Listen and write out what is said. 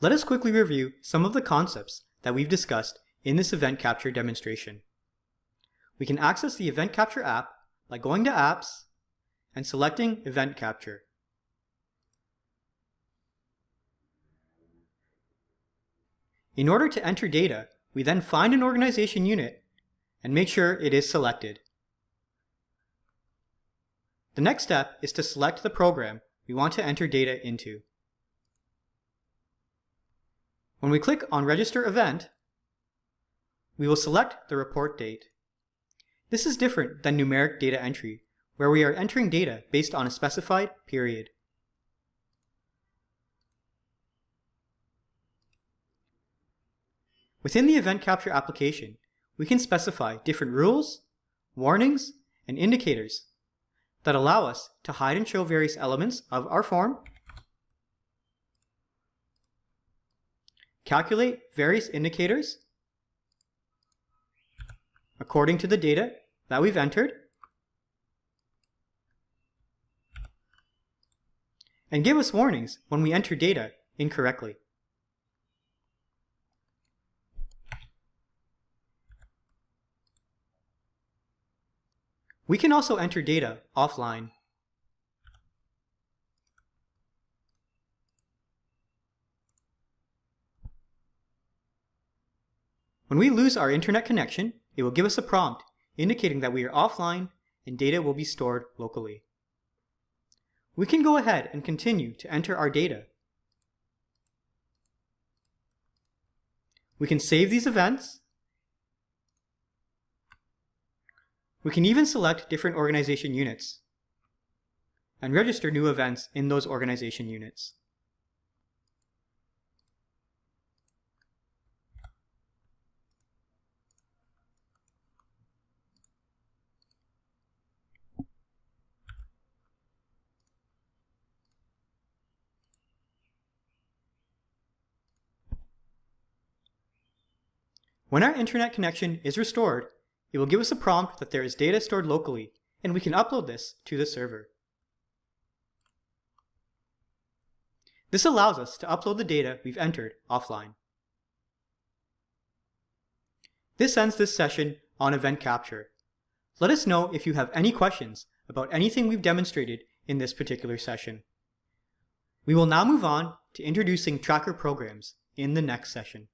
Let us quickly review some of the concepts that we've discussed in this Event Capture demonstration. We can access the Event Capture app by going to Apps and selecting Event Capture. In order to enter data, we then find an organization unit and make sure it is selected. The next step is to select the program we want to enter data into. When we click on Register Event, we will select the report date. This is different than numeric data entry, where we are entering data based on a specified period. Within the Event Capture application, we can specify different rules, warnings, and indicators that allow us to hide and show various elements of our form calculate various indicators according to the data that we've entered, and give us warnings when we enter data incorrectly. We can also enter data offline. When we lose our internet connection, it will give us a prompt indicating that we are offline and data will be stored locally. We can go ahead and continue to enter our data. We can save these events. We can even select different organization units and register new events in those organization units. When our internet connection is restored, it will give us a prompt that there is data stored locally, and we can upload this to the server. This allows us to upload the data we've entered offline. This ends this session on event capture. Let us know if you have any questions about anything we've demonstrated in this particular session. We will now move on to introducing tracker programs in the next session.